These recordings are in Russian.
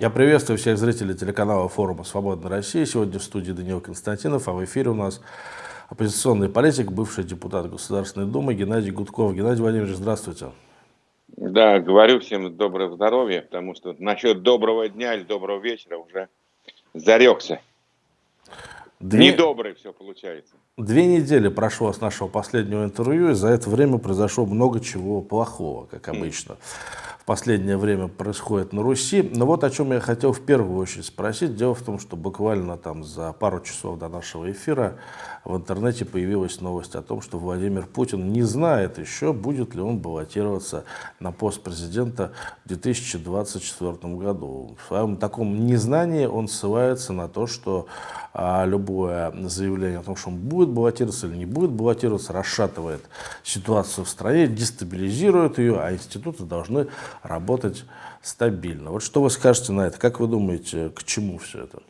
Я приветствую всех зрителей телеканала форума «Свободная Россия». Сегодня в студии Даниил Константинов, а в эфире у нас оппозиционный политик, бывший депутат Государственной Думы Геннадий Гудков. Геннадий Владимирович, здравствуйте. Да, говорю всем доброго здоровья, потому что насчет доброго дня или доброго вечера уже зарекся. Две... Недобрый все получается. Две недели прошло с нашего последнего интервью, и за это время произошло много чего плохого, как обычно. Mm последнее время происходит на Руси. Но вот о чем я хотел в первую очередь спросить. Дело в том, что буквально там за пару часов до нашего эфира в интернете появилась новость о том, что Владимир Путин не знает еще, будет ли он баллотироваться на пост президента в 2024 году. В своем таком незнании он ссылается на то, что а, любое заявление о том, что он будет баллотироваться или не будет баллотироваться, расшатывает ситуацию в стране, дестабилизирует ее, а институты должны работать стабильно. Вот что вы скажете на это? Как вы думаете, к чему все это?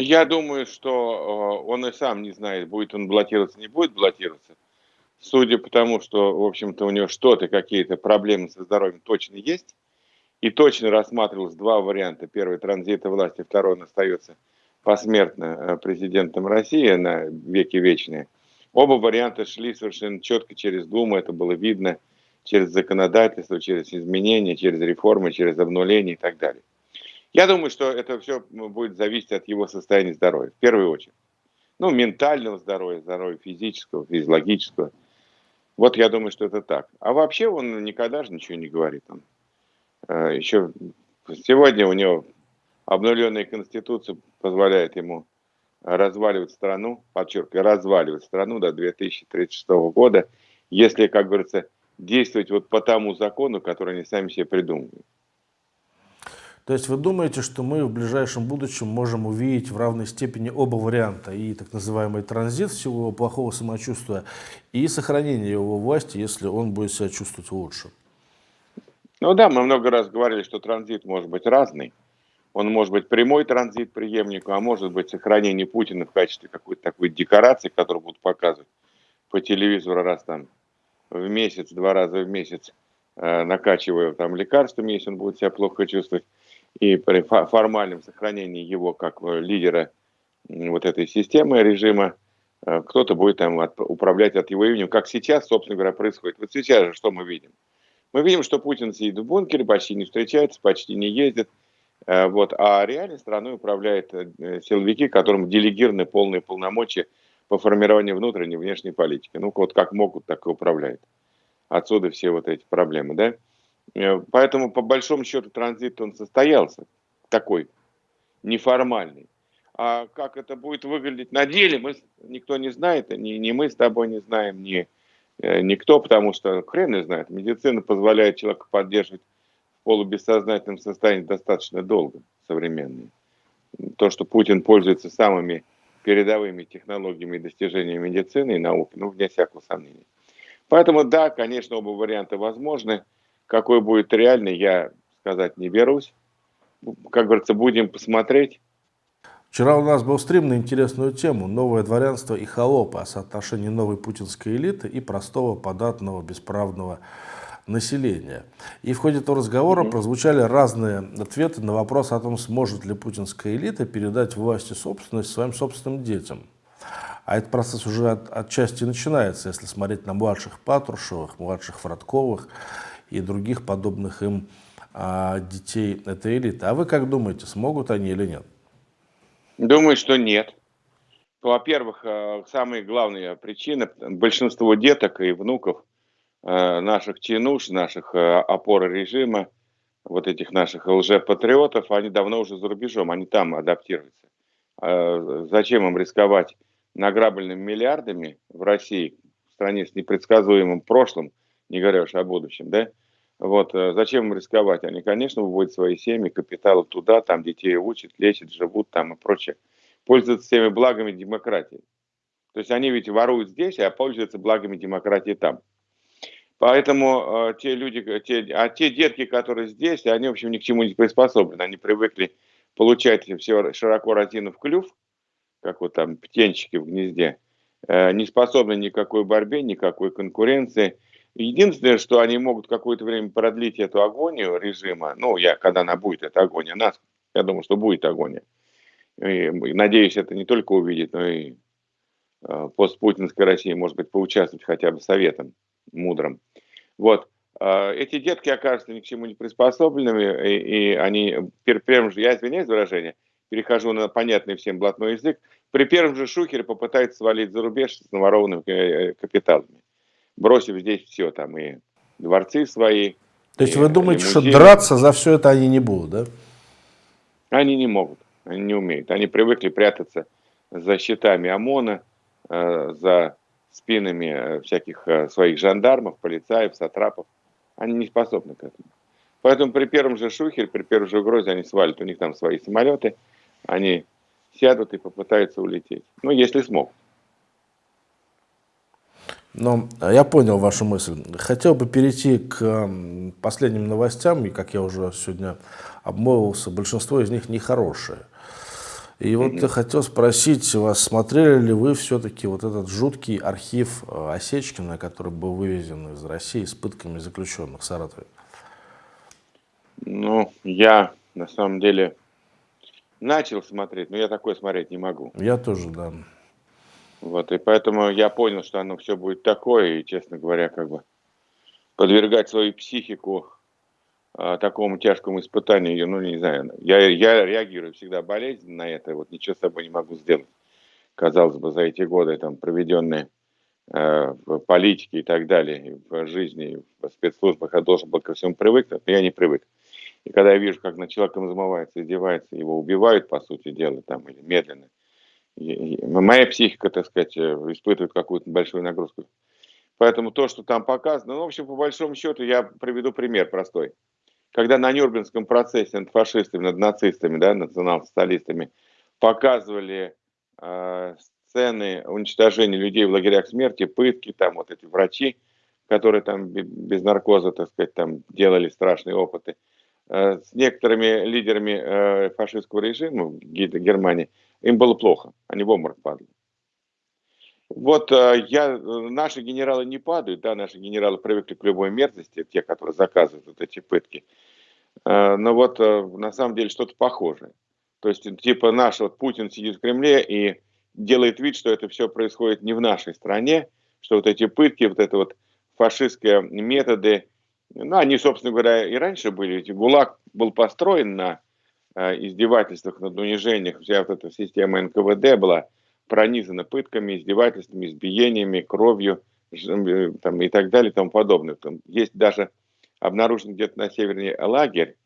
Я думаю, что э, он и сам не знает, будет он баллотироваться, не будет баллотироваться. Судя по тому, что, в общем-то, у него что-то, какие-то проблемы со здоровьем точно есть, и точно рассматривалось два варианта. Первый – транзита власти, второй – он остается посмертно э, президентом России на веки вечные. Оба варианта шли совершенно четко через Думу, это было видно через законодательство, через изменения, через реформы, через обнуление и так далее. Я думаю, что это все будет зависеть от его состояния здоровья, в первую очередь. Ну, ментального здоровья, здоровья физического, физиологического. Вот я думаю, что это так. А вообще он никогда же ничего не говорит. Он, э, еще сегодня у него обновленная конституция позволяет ему разваливать страну, подчеркиваю, разваливать страну до 2036 года, если, как говорится, действовать вот по тому закону, который они сами себе придумывают. То есть вы думаете, что мы в ближайшем будущем можем увидеть в равной степени оба варианта, и так называемый транзит всего плохого самочувствия, и сохранение его власти, если он будет себя чувствовать лучше? Ну да, мы много раз говорили, что транзит может быть разный. Он может быть прямой транзит преемнику, а может быть сохранение Путина в качестве какой-то такой декорации, которую будут показывать по телевизору раз там в месяц, два раза в месяц, э, накачивая там лекарствами, если он будет себя плохо чувствовать и при формальном сохранении его как э, лидера вот этой системы режима, э, кто-то будет там от, управлять от его имени, как сейчас, собственно говоря, происходит. Вот сейчас же что мы видим? Мы видим, что Путин сидит в бункере, почти не встречается, почти не ездит, э, вот, а реально страной управляют силовики, которым делегированы полные полномочия по формированию внутренней и внешней политики. Ну, вот как могут, так и управляют. Отсюда все вот эти проблемы, да? Э, поэтому, по большому счету, транзит он состоялся, такой неформальный. А как это будет выглядеть на деле, мы, никто не знает, ни, ни мы с тобой не знаем, ни э, никто, потому что хрен не знает. Медицина позволяет человека поддерживать в полубессознательном состоянии достаточно долго, современные. То, что Путин пользуется самыми передовыми технологиями и достижениями медицины и науки, ну, вне всякого сомнения. Поэтому, да, конечно, оба варианта возможны. Какой будет реальный, я сказать не берусь. Как говорится, будем посмотреть. Вчера у нас был стрим на интересную тему «Новое дворянство и холопы» о соотношении новой путинской элиты и простого, податного, бесправного населения. И в ходе этого разговора mm -hmm. прозвучали разные ответы на вопрос о том, сможет ли путинская элита передать власть и собственность своим собственным детям. А этот процесс уже от, отчасти начинается, если смотреть на младших Патрушевых, младших Фродковых и других подобных им а, детей этой элиты. А вы как думаете, смогут они или нет? Думаю, что нет. Во-первых, э, самая главная причина, большинство деток и внуков э, наших чинуш, наших э, опор режима, вот этих наших лжепатриотов, они давно уже за рубежом, они там адаптируются. Зачем им рисковать награбленными миллиардами в России, в стране с непредсказуемым прошлым, не говоря уж о будущем, да? Вот, э, зачем им рисковать? Они, конечно, выводят свои семьи, капиталы туда, там детей учат, лечат, живут там и прочее. Пользуются всеми благами демократии. То есть они ведь воруют здесь, а пользуются благами демократии там. Поэтому э, те люди, те, а те детки, которые здесь, они, в общем, ни к чему не приспособлены. Они привыкли получать все широко разинув клюв, как вот там птенчики в гнезде, э, не способны никакой борьбе, никакой конкуренции – Единственное, что они могут какое-то время продлить эту агонию режима, ну, я, когда она будет, эта агония, нас, я думаю, что будет агония. И, надеюсь, это не только увидеть, но и э, постпутинской России, может быть, поучаствовать хотя бы советом мудрым. Вот. Э, эти детки окажутся ни к чему не приспособленными, и, и они, при первом же, я извиняюсь за выражение, перехожу на понятный всем блатной язык, при первом же шухере попытаются свалить за рубеж с наворованными э, капиталами бросив здесь все, там и дворцы свои. То есть вы думаете, что драться за все это они не будут, да? Они не могут, они не умеют. Они привыкли прятаться за щитами ОМОНа, э, за спинами э, всяких э, своих жандармов, полицаев, сатрапов. Они не способны к этому. Поэтому при первом же шухере, при первой же угрозе они свалят. У них там свои самолеты, они сядут и попытаются улететь. Ну, если смогут. Но э, я понял вашу мысль. Хотел бы перейти к последним новостям, и, как я уже сегодня обмолвился, большинство из них нехорошие. И вот я хотел спросить вас, смотрели ли вы все-таки вот этот жуткий архив э, Осечкина, который был вывезен из России с пытками заключенных в Саратове? Ну, я на самом деле начал смотреть, но я такое смотреть не могу. Я тоже, да. Вот, и поэтому я понял, что оно все будет такое, и, честно говоря, как бы подвергать свою психику а, такому тяжкому испытанию, ну, не знаю, я, я реагирую всегда болезненно на это, вот ничего с собой не могу сделать. Казалось бы, за эти годы, там, проведенные э, в политике и так далее, в жизни, в спецслужбах, я должен был ко всему привыкнуть, но я не привык. И когда я вижу, как над человеком замывается, издевается, его убивают, по сути дела, там, или медленно, моя психика, так сказать, э, испытывает какую-то большую нагрузку. Поэтому то, что там показано, ну, в общем, по большому счету, я приведу пример простой. Когда на Нюрнбергском процессе над фашистами, над нацистами, да, национал-социалистами показывали э, сцены уничтожения людей в лагерях смерти, пытки, там вот эти врачи, которые там без наркоза, так сказать, там делали страшные опыты, э, с некоторыми лидерами э, фашистского режима в Германии, им было плохо, они в обморок падали. Вот э, я, наши генералы не падают, да, наши генералы привыкли к любой мерзости, те, которые заказывают вот эти пытки. Э, но вот э, на самом деле что-то похожее. То есть, типа наш вот Путин сидит в Кремле и делает вид, что это все происходит не в нашей стране, что вот эти пытки, вот это вот фашистские методы, ну, они, собственно говоря, и раньше были. Ведь ГУЛАГ был построен на Э, издевательствах, над унижениях, вся вот эта система НКВД была пронизана пытками, издевательствами, избиениями, кровью э, там, и так далее и тому подобное. Там есть даже обнаружен где-то на севере лагерь,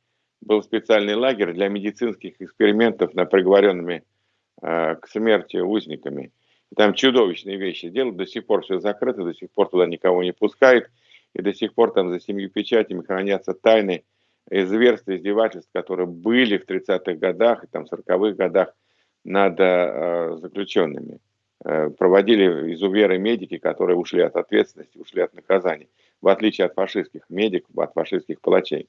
был специальный лагерь для медицинских экспериментов над приговоренными э, к смерти узниками. И там чудовищные вещи делают, до сих пор все закрыто, до сих пор туда никого не пускают, и до сих пор там за семью печатями хранятся тайны зверств, издевательств, которые были в 30-х годах и там 40-х годах над э, заключенными. Э, проводили изуверы медики, которые ушли от ответственности, ушли от наказаний, в отличие от фашистских медиков, от фашистских палачей.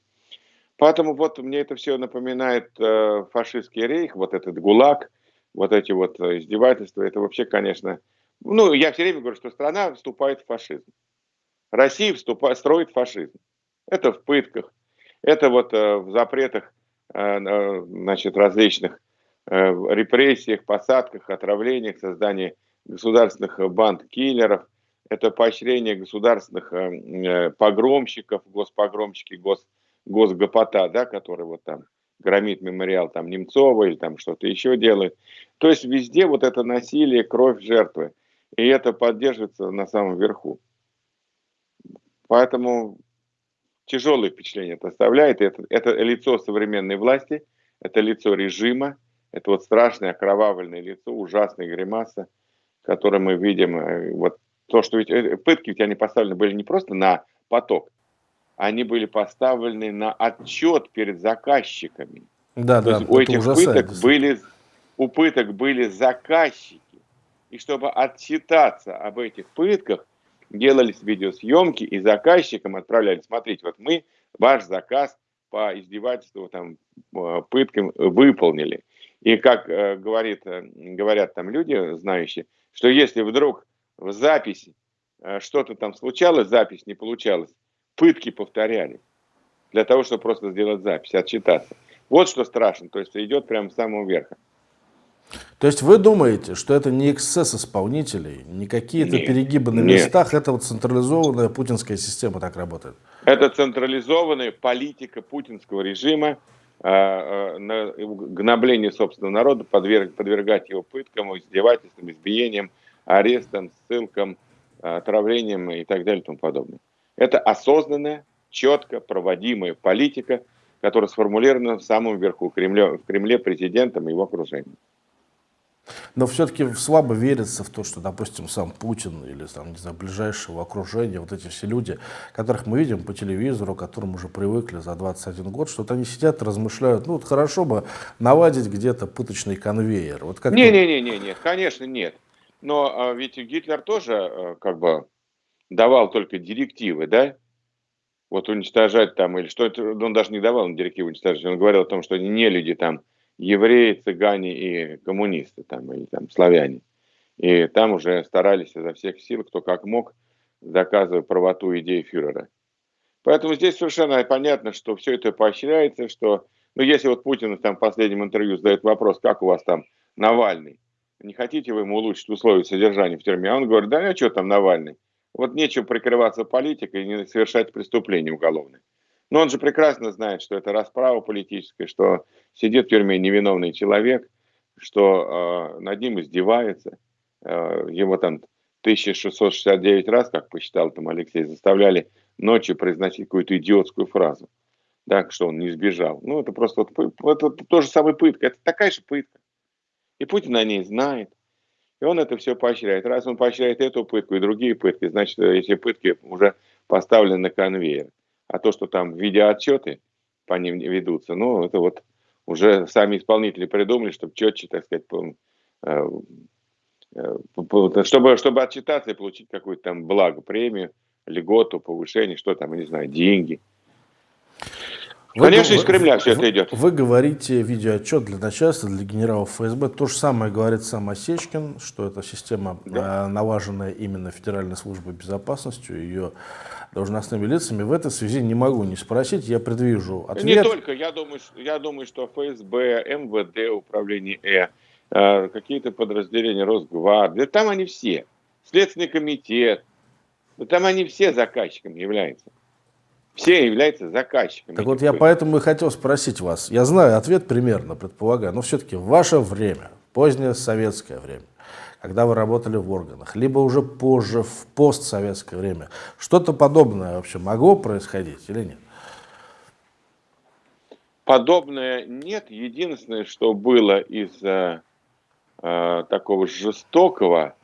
Поэтому вот мне это все напоминает э, фашистский рейх, вот этот ГУЛАГ, вот эти вот издевательства, это вообще, конечно, ну, я все время говорю, что страна вступает в фашизм. Россия вступает, строит фашизм. Это в пытках, это вот э, в запретах э, значит, различных э, репрессиях, посадках, отравлениях, создании государственных банд киллеров, это поощрение государственных погромщиков, госпогромщики, гос, госгопота, да, который вот там громит мемориал там Немцова или там что-то еще делает. То есть везде вот это насилие, кровь жертвы. И это поддерживается на самом верху. Поэтому тяжелое впечатление это оставляет. Это, это лицо современной власти, это лицо режима, это вот страшное окровавленное лицо, ужасная гримаса, которое мы видим. Э, вот то, что ведь э, пытки ведь они поставлены были не просто на поток, они были поставлены на отчет перед заказчиками. Да, то да. Есть у этих ужасает, пыток были, у пыток были заказчики. И чтобы отчитаться об этих пытках, делались видеосъемки и заказчикам отправляли, смотрите, вот мы ваш заказ по издевательству, там, э, пыткам выполнили. И как э, говорит, э, говорят там люди, знающие, что если вдруг в записи что-то там случалось, запись не получалась, пытки повторяли для того, чтобы просто сделать запись, отчитаться. Вот что страшно, то есть идет прямо с самого верха. То есть вы думаете, что это не эксцесс исполнителей, не какие-то перегибы на местах, нет. это вот централизованная путинская система так работает? Это централизованная политика путинского режима, э, э, на гнобление собственного народа, подверг, подвергать его пыткам, издевательствам, избиениям, арестам, ссылкам, отравлениям и так далее и тому подобное. Это осознанная, четко проводимая политика, которая сформулирована в самом верху Кремля, в Кремле президентом и его окружением. Но все-таки слабо верится в то, что, допустим, сам Путин или там, не знаю, ближайшего окружения, вот эти все люди, которых мы видим по телевизору, к которым уже привыкли за 21 год, что-то они сидят размышляют, ну вот хорошо бы наладить где-то пыточный конвейер. Вот как Не-не-не, нет, конечно нет. Но а, ведь Гитлер тоже а, как бы давал только директивы, да? Вот уничтожать там или что это, он даже не давал директивы уничтожать, он говорил о том, что не люди там евреи, цыгане и коммунисты там, или там славяне. И там уже старались изо всех сил, кто как мог, доказывая правоту идеи фюрера. Поэтому здесь совершенно понятно, что все это поощряется, что, ну, если вот Путин там в последнем интервью задает вопрос, как у вас там Навальный, не хотите вы ему улучшить условия содержания в тюрьме? Он говорит, да, а что там Навальный? Вот нечего прикрываться политикой и не совершать преступления уголовные. Но он же прекрасно знает, что это расправа политическая, что сидит в тюрьме невиновный человек, что э, над ним издевается. Э, его там 1669 раз, как посчитал там Алексей, заставляли ночью произносить какую-то идиотскую фразу. Так, что он не сбежал. Ну, это просто вот, это то же самое пытка. Это такая же пытка. И Путин о ней знает. И он это все поощряет. Раз он поощряет эту пытку и другие пытки, значит, эти пытки уже поставлены на конвейер. А то, что там видеоотчеты по ним ведутся, ну, это вот уже сами исполнители придумали, чтобы четче, так сказать, э, э, чтобы, чтобы отчитаться и получить какую-то там благо, премию, льготу, повышение, что там, не знаю, деньги. Вы, Конечно, из Кремля все это идет. Вы говорите видеоотчет для начальства, для генералов ФСБ. То же самое говорит сам Осечкин, что эта система да. налаженная именно Федеральной службой безопасности, ее должностными лицами. В этой связи не могу не спросить, я предвижу ответ. Не только, я думаю, я думаю что ФСБ, МВД, Управление Э, э, какие-то подразделения Росгвардии, там они все. Следственный комитет, там они все заказчиками являются. Все являются заказчиками. Так вот я поэтому и хотел спросить вас. Я знаю ответ примерно, предполагаю, но все-таки ваше время, позднее советское время, когда вы работали в органах, либо уже позже, в постсоветское время, что-то подобное вообще могло происходить или нет? Подобное нет. Единственное, что было из э, э, такого жестокого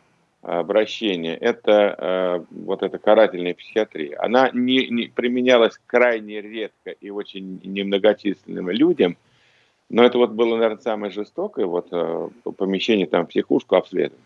обращения, это э, вот эта карательная психиатрия. Она не, не применялась крайне редко и очень немногочисленным людям, но это вот было, наверное, самое жестокое, вот э, помещение там психушку обследования.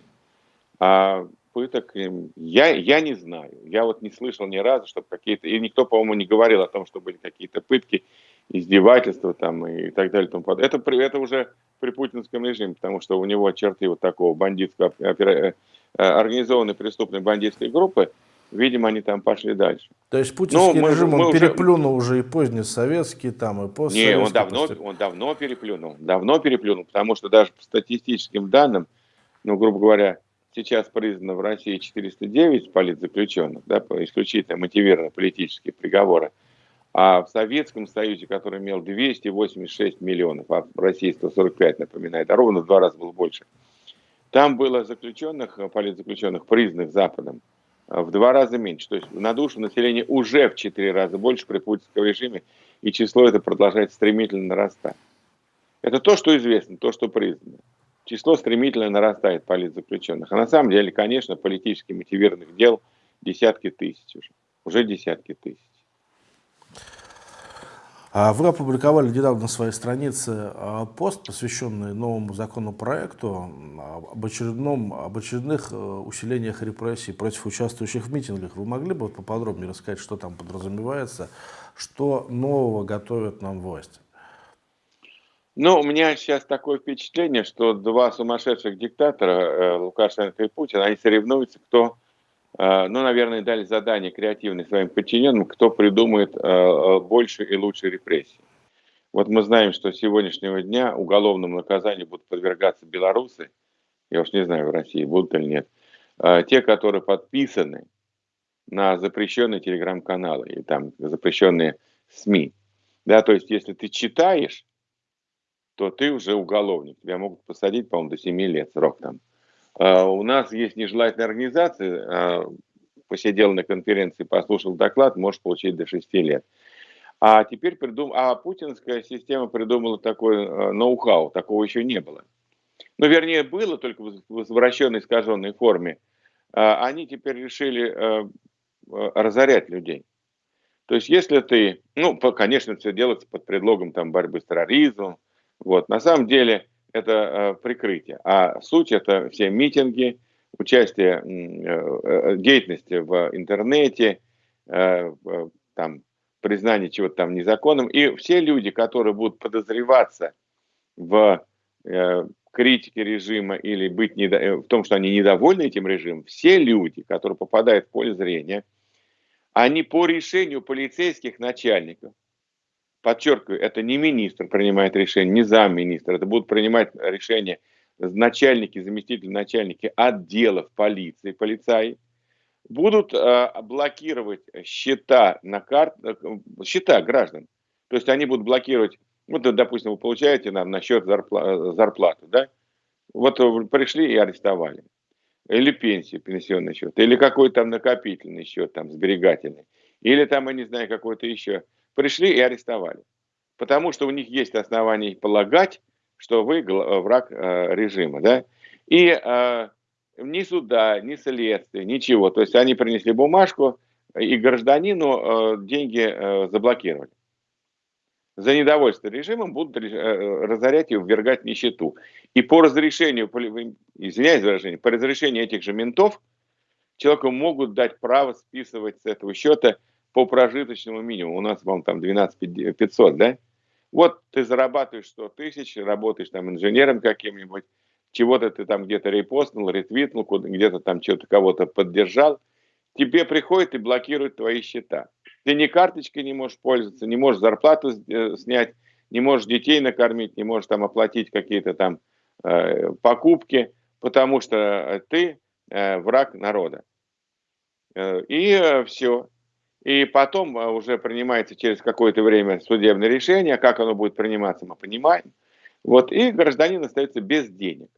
А пыток я, я не знаю. Я вот не слышал ни разу, чтобы какие-то... И никто, по-моему, не говорил о том, что были какие-то пытки, издевательства там и так далее. Тому подобное. Это, это уже при путинском режиме, потому что у него черты вот такого бандитского, э, организованной преступной бандитской группы, видимо, они там пошли дальше. То есть путинский ну, режим, мы он переплюнул уже... уже и позднесоветский, там, и постсоветский. Не, он давно, он давно переплюнул, давно переплюнул, потому что даже по статистическим данным, ну, грубо говоря, сейчас признано в России 409 политзаключенных, да, исключительно мотивированные политические приговоры, а в Советском Союзе, который имел 286 миллионов, а в России 145, напоминает, а ровно в два раза было больше, там было заключенных, политзаключенных, признанных Западом, в два раза меньше. То есть на душу населения уже в четыре раза больше при путинском режиме, и число это продолжает стремительно нарастать. Это то, что известно, то, что признано число стремительно нарастает политзаключенных. А на самом деле, конечно, политически мотивированных дел десятки тысяч уже. Уже десятки тысяч. А вы опубликовали недавно на своей странице а, пост, посвященный новому законопроекту об, очередном, об очередных э, усилениях репрессий против участвующих в митингах. Вы могли бы поподробнее рассказать, что там подразумевается, что нового готовят нам власти? Ну, у меня сейчас такое впечатление, что два сумасшедших диктатора, э, Лукашенко и Путин, они соревнуются, кто ну, наверное, дали задание креативное своим подчиненным, кто придумает больше и лучше репрессий. Вот мы знаем, что с сегодняшнего дня уголовному наказанию будут подвергаться белорусы, я уж не знаю, в России будут или нет, те, которые подписаны на запрещенные телеграм-каналы и там запрещенные СМИ. Да, то есть, если ты читаешь, то ты уже уголовник. Тебя могут посадить, по-моему, до 7 лет срок там. А у нас есть нежелательная организация, а, посидел на конференции, послушал доклад, может получить до 6 лет. А теперь придум... а путинская система придумала такой э, ноу-хау, такого еще не было. Ну, вернее, было, только в извращенной, искаженной форме. А, они теперь решили разорять людей. То есть, если ты, ну, конечно, все делается под предлогом там борьбы с терроризмом, вот, на самом деле это э, прикрытие, а суть это все митинги, участие, э, деятельности в интернете, э, там, признание чего-то там незаконным, и все люди, которые будут подозреваться в э, критике режима или быть недо... Э, в том, что они недовольны этим режимом, все люди, которые попадают в поле зрения, они по решению полицейских начальников, подчеркиваю, это не министр принимает решение, не замминистра, это будут принимать решения начальники, заместители начальники отделов полиции, полицаи, будут э, блокировать счета на карт, э, счета граждан. То есть они будут блокировать, вот, допустим, вы получаете нам на счет зарпла зарплату, да? Вот пришли и арестовали или пенсию, пенсионный счет, или какой-то там накопительный счет, там, сберегательный, или там, я не знаю, какой-то еще. Пришли и арестовали. Потому что у них есть основания полагать, что вы враг э, режима, да. И э, ни суда, ни следствия, ничего. То есть они принесли бумажку, и гражданину э, деньги э, заблокировали за недовольство режимом будут э, разорять и ввергать нищету. И по разрешению, извиняюсь за выражение, по разрешению этих же ментов, человеку могут дать право списывать с этого счета по прожиточному минимуму. У нас, по-моему, там 12 500, да? Вот ты зарабатываешь 100 тысяч, работаешь там инженером каким-нибудь, чего-то ты там где-то репостнул, ретвитнул, где-то там что-то кого-то поддержал, тебе приходит и блокирует твои счета. Ты ни карточкой не можешь пользоваться, не можешь зарплату э, снять, не можешь детей накормить, не можешь там оплатить какие-то там э, покупки, потому что ты э, враг народа. Э, и э, все. И потом э, уже принимается через какое-то время судебное решение, как оно будет приниматься, мы понимаем. Вот, и гражданин остается без денег.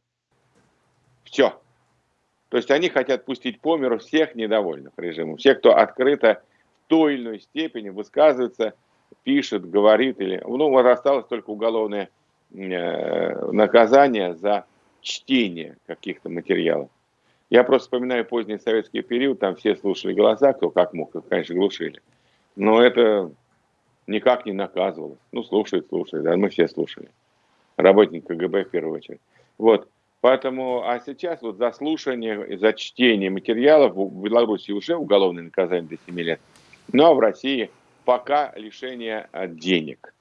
Все. То есть они хотят пустить по миру всех недовольных режимом, всех, кто открыто той или иной степени высказывается, пишет, говорит. Или, ну, вот осталось только уголовное э, наказание за чтение каких-то материалов. Я просто вспоминаю поздний советский период, там все слушали голоса, кто как мог, конечно, глушили. Но это никак не наказывалось. Ну, слушает, слушает, да, мы все слушали. Работник КГБ в первую очередь. Вот. Поэтому, а сейчас вот за слушание, за чтение материалов в Беларуси уже уголовное наказание до 7 лет. Ну а в России пока лишение а, денег.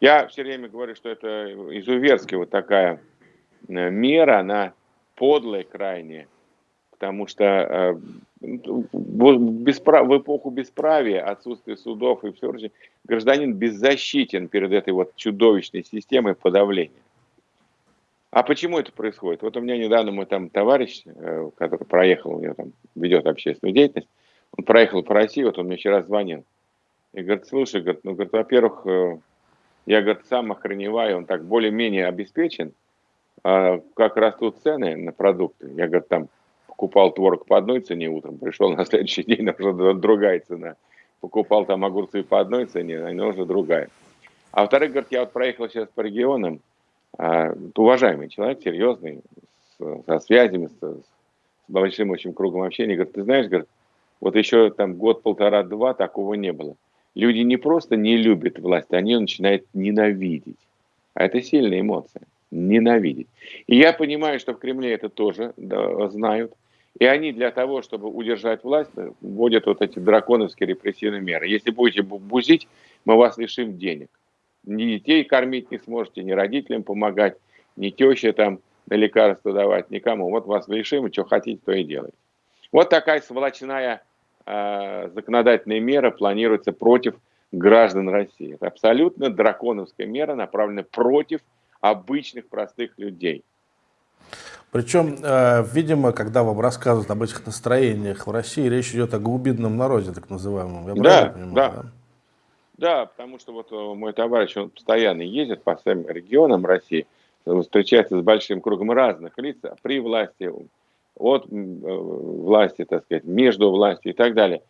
Я все время говорю, что это изуверская вот такая э, мера, она подлая крайне, потому что э, в эпоху бесправия, отсутствия судов и все прочее, гражданин беззащитен перед этой вот чудовищной системой подавления. А почему это происходит? Вот у меня недавно мой там товарищ, э, который проехал, у него там ведет общественную деятельность, он проехал по России, вот он мне вчера звонил. И говорит, слушай, говорит, ну, говорит, во-первых, э, я, говорит, сам охреневаю, он так более-менее обеспечен, как растут цены на продукты. Я, говорит, там покупал творог по одной цене утром, пришел на следующий день, уже другая цена. Покупал там огурцы по одной цене, а уже другая. А во-вторых, говорит, я вот проехал сейчас по регионам, а, уважаемый человек, серьезный, со связями, с, с большим очень кругом общения, говорит, ты знаешь, говорит, вот еще там год, полтора, два такого не было. Люди не просто не любят власть, они ее начинают ненавидеть. А это сильная эмоция. Ненавидеть. И я понимаю, что в Кремле это тоже да, знают. И они для того, чтобы удержать власть, вводят вот эти драконовские репрессивные меры. Если будете бузить, мы вас лишим денег. Ни детей кормить не сможете, ни родителям помогать, ни теще там на лекарства давать, никому. Вот вас лишим, и что хотите, то и делайте. Вот такая сволочная э, законодательная мера планируется против граждан России. Это абсолютно драконовская мера, направленная против обычных простых людей. Причем, э, видимо, когда вам рассказывают об этих настроениях в России, речь идет о глубинном народе, так называемом. Я да, понимаю, да. да. Да, потому что вот э, мой товарищ, он постоянно ездит по всем регионам России, встречается с большим кругом разных лиц при власти, от э, власти, так сказать, между властью и так далее.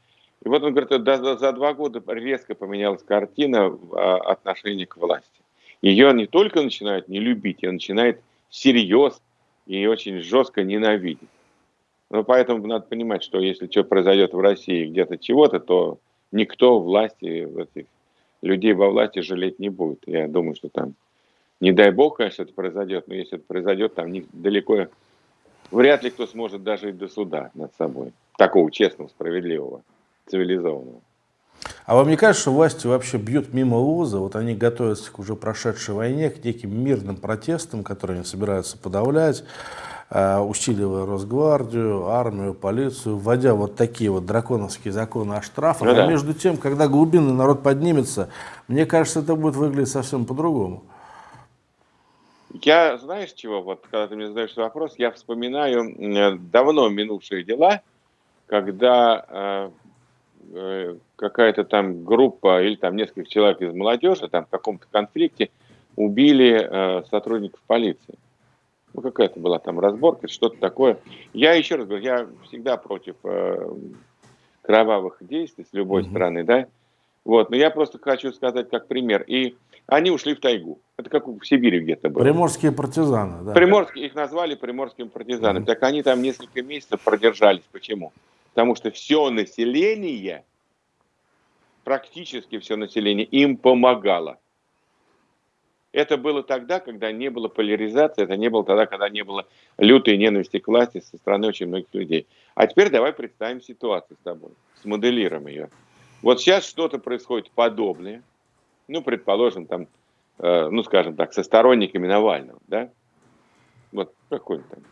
И вот он говорит, за, за два года резко поменялась картина а, отношения к власти. Ее не только начинают не любить, ее начинает всерьез и очень жестко ненавидеть. Но поэтому надо понимать, что если что произойдет в России где-то чего-то, то никто власти, этих людей во власти жалеть не будет. Я думаю, что там, не дай бог, конечно, это произойдет, но если это произойдет, там далеко, вряд ли кто сможет дожить до суда над собой. Такого честного, справедливого, цивилизованного. А вам не кажется, что власти вообще бьют мимо луза? Вот они готовятся к уже прошедшей войне, к неким мирным протестам, которые они собираются подавлять, э, усиливая Росгвардию, армию, полицию, вводя вот такие вот драконовские законы о штрафах. Ну, а да. между тем, когда глубинный народ поднимется, мне кажется, это будет выглядеть совсем по-другому. Я, знаешь чего, вот когда ты мне задаешь вопрос, я вспоминаю давно минувшие дела, когда Э, какая-то там группа или там несколько человек из молодежи там в каком-то конфликте убили э, сотрудников полиции. Ну, какая-то была там разборка, что-то такое. Я еще раз говорю, я всегда против э, кровавых действий с любой mm-hmm. стороны, да. Вот, но я просто хочу сказать как пример. И они ушли в тайгу. Это как в Сибири где-то было. Приморские партизаны, да. Приморские, их назвали приморскими партизанами. Mm-hmm. Так они там несколько месяцев продержались. Почему? Потому что все население, практически все население, им помогало. Это было тогда, когда не было поляризации, это не было тогда, когда не было лютой ненависти к власти со стороны очень многих людей. А теперь давай представим ситуацию с тобой, смоделируем ее. Вот сейчас что-то происходит подобное, ну, предположим, там, э, ну, скажем так, со сторонниками Навального, да? Вот какой там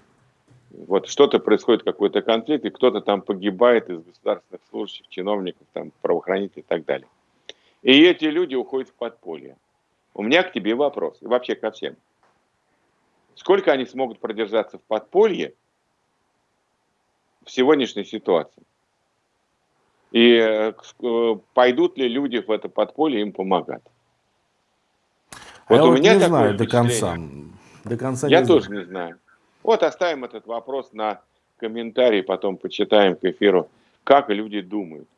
вот что-то происходит, какой-то конфликт, и кто-то там погибает из государственных служащих, чиновников, там, правоохранителей и так далее. И эти люди уходят в подполье. У меня к тебе вопрос, и вообще ко всем. Сколько они смогут продержаться в подполье в сегодняшней ситуации? И э, пойдут ли люди в это подполье им помогать? А вот я у вот меня не знаю до конца. До конца я не тоже знаю. не знаю. Вот оставим этот вопрос на комментарии, потом почитаем к эфиру, как люди думают.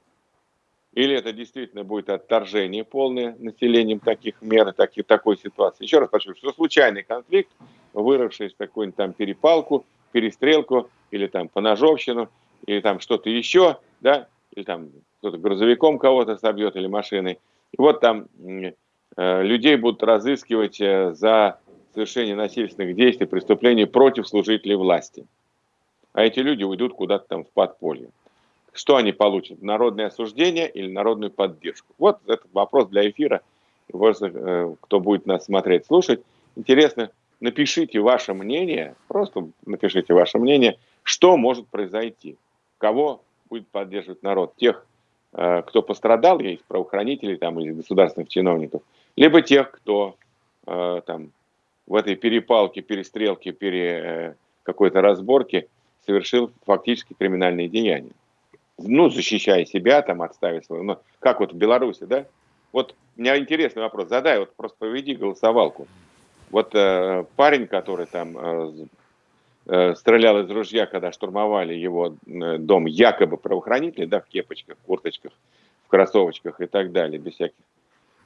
Или это действительно будет отторжение полное населением таких мер, таких, такой ситуации. Еще раз подчеркну, что случайный конфликт, выросший из какую-нибудь там перепалку, перестрелку, или там поножовщину, или там что-то еще, да, или там кто-то грузовиком кого-то собьет, или машиной. И вот там э, людей будут разыскивать э, за совершения насильственных действий, преступлений против служителей власти. А эти люди уйдут куда-то там в подполье. Что они получат? Народное осуждение или народную поддержку? Вот этот вопрос для эфира. Э, кто будет нас смотреть, слушать. Интересно, напишите ваше мнение, просто напишите ваше мнение, что может произойти, кого будет поддерживать народ, тех, э, кто пострадал, из правоохранителей там, или государственных чиновников, либо тех, кто э, там, в этой перепалке, перестрелке, пере, э, какой-то разборке совершил фактически криминальные деяния. Ну, защищая себя, там, отставив свою. Ну, как вот в Беларуси, да? Вот у меня интересный вопрос. Задай, вот просто поведи голосовалку. Вот э, парень, который там э, э, стрелял из ружья, когда штурмовали его э, дом, якобы правоохранители, да, в кепочках, курточках, в кроссовочках и так далее, без всяких.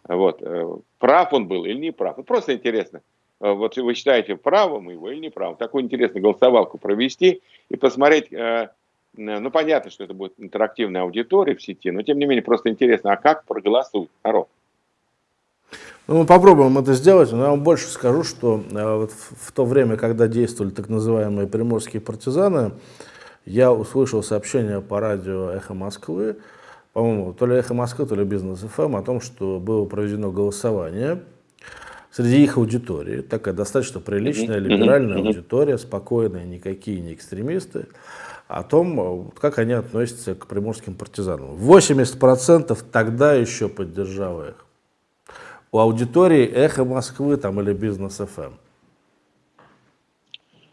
Вот. Э, прав он был или не прав? Вот просто интересно. Э, вот вы считаете правым его или неправым, такую интересную голосовалку провести и посмотреть, э, ну понятно, что это будет интерактивная аудитория в сети, но тем не менее просто интересно, а как проголосует народ? Ну, мы попробуем это сделать, но я вам больше скажу, что э, вот в то время, когда действовали так называемые приморские партизаны, я услышал сообщение по радио «Эхо Москвы», по-моему, то ли «Эхо Москвы», то ли «Бизнес ФМ», о том, что было проведено голосование среди их аудитории, такая достаточно приличная, либеральная аудитория, спокойная, никакие не экстремисты, о том, как они относятся к приморским партизанам. 80% тогда еще поддержало их. У аудитории «Эхо Москвы» там, или «Бизнес ФМ».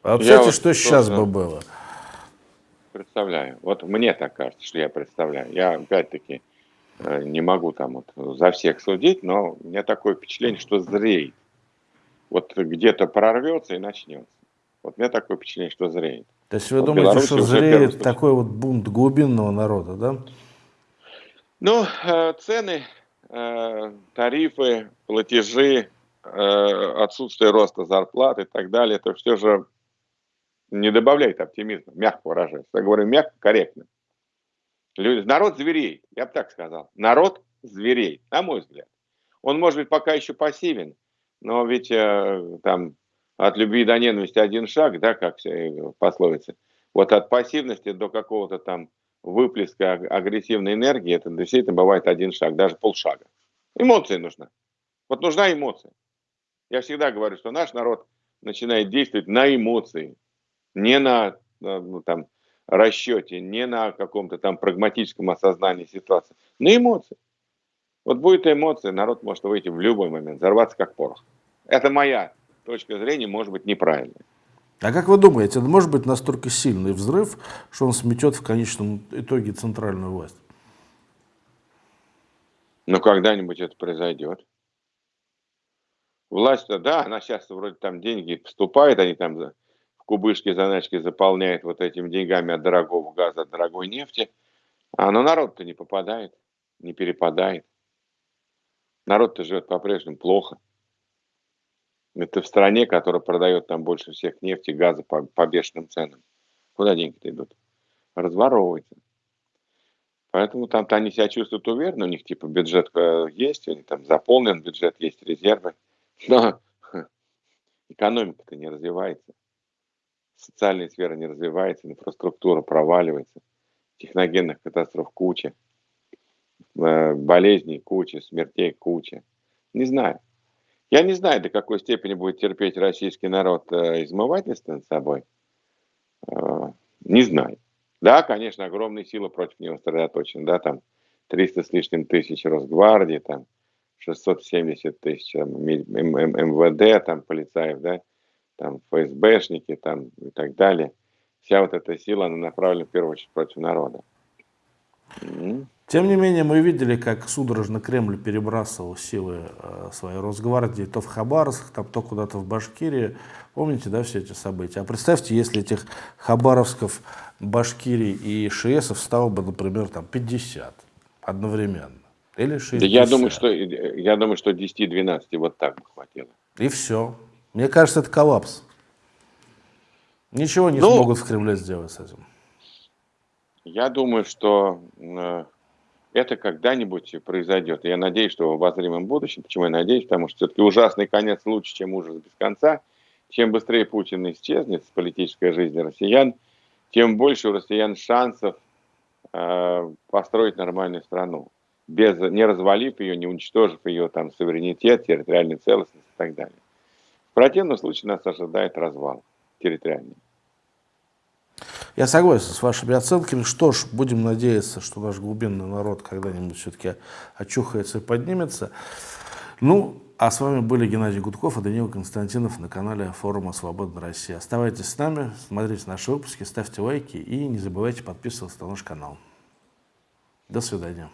А вот, кстати, вот что сейчас бы было? Представляю. Вот мне так кажется, что я представляю. Я, опять-таки, не могу там вот за всех судить, но у меня такое впечатление, что зреет. Вот где-то прорвется и начнется. Вот у меня такое впечатление, что зреет. То есть вы вот думаете, что зреет такой вот бунт глубинного народа, да? Ну, э, цены, э, тарифы, платежи, отсутствие роста зарплат и так далее, это все же не добавляет оптимизма, мягко выражаясь. Я говорю мягко, корректно. Народ зверей, я бы так сказал. Народ зверей, на мой взгляд. Он может быть пока еще пассивен, но ведь э, там от любви до ненависти один шаг, да, как все пословицы. Вот от пассивности до какого-то там выплеска агрессивной энергии, это действительно бывает один шаг, даже полшага. Эмоции нужна. Вот нужна эмоция. Я всегда говорю, что наш народ начинает действовать на эмоции не на ну, там, расчете, не на каком-то там прагматическом осознании ситуации, на эмоции. Вот будет эмоция, народ может выйти в любой момент, взорваться как порох. Это моя точка зрения, может быть неправильная. А как вы думаете, может быть настолько сильный взрыв, что он сметет в конечном итоге центральную власть? Ну, когда-нибудь это произойдет. Власть, да, она сейчас вроде там деньги поступает, они там кубышки заначки заполняет вот этими деньгами от дорогого газа, от дорогой нефти, а но народ-то не попадает, не перепадает. Народ-то живет по-прежнему плохо. Это в стране, которая продает там больше всех нефти, газа по, по бешеным ценам. Куда деньги-то идут? Разворовывается. Поэтому там-то они себя чувствуют уверенно, у них типа бюджет есть, у них там заполнен бюджет, есть резервы. Но экономика-то не развивается социальная сфера не развивается, инфраструктура проваливается, техногенных катастроф куча, э, болезней куча, смертей куча. Не знаю. Я не знаю, до какой степени будет терпеть российский народ э, измывательство над собой. Э, не знаю. Да, конечно, огромные силы против него сосредоточены. Да, там 300 с лишним тысяч Росгвардии, там 670 тысяч там, МВД, там полицаев, да, там ФСБшники там, и так далее. Вся вот эта сила, она направлена в первую очередь против народа. Тем не менее, мы видели, как судорожно Кремль перебрасывал силы э, своей Росгвардии то в Хабаровск, там, то куда-то в Башкирии. Помните, да, все эти события? А представьте, если этих Хабаровсков, Башкирий и ШСов стало бы, например, там 50 одновременно. Или 60. Да я думаю, что, я думаю, что 10-12 вот так бы хватило. И все. Мне кажется, это коллапс. Ничего не ну, смогут в Кремле сделать с этим. Я думаю, что э, это когда-нибудь произойдет. Я надеюсь, что в обозримом будущем. Почему я надеюсь? Потому что все-таки ужасный конец лучше, чем ужас без конца. Чем быстрее Путин исчезнет с политической жизни россиян, тем больше у россиян шансов э, построить нормальную страну, без, не развалив ее, не уничтожив ее там, суверенитет, территориальную целостность и так далее. В противном случае нас ожидает развал территориальный. Я согласен с вашими оценками. Что ж, будем надеяться, что наш глубинный народ когда-нибудь все-таки очухается и поднимется. Ну, а с вами были Геннадий Гудков и Данила Константинов на канале форума «Свободная Россия». Оставайтесь с нами, смотрите наши выпуски, ставьте лайки и не забывайте подписываться на наш канал. До свидания.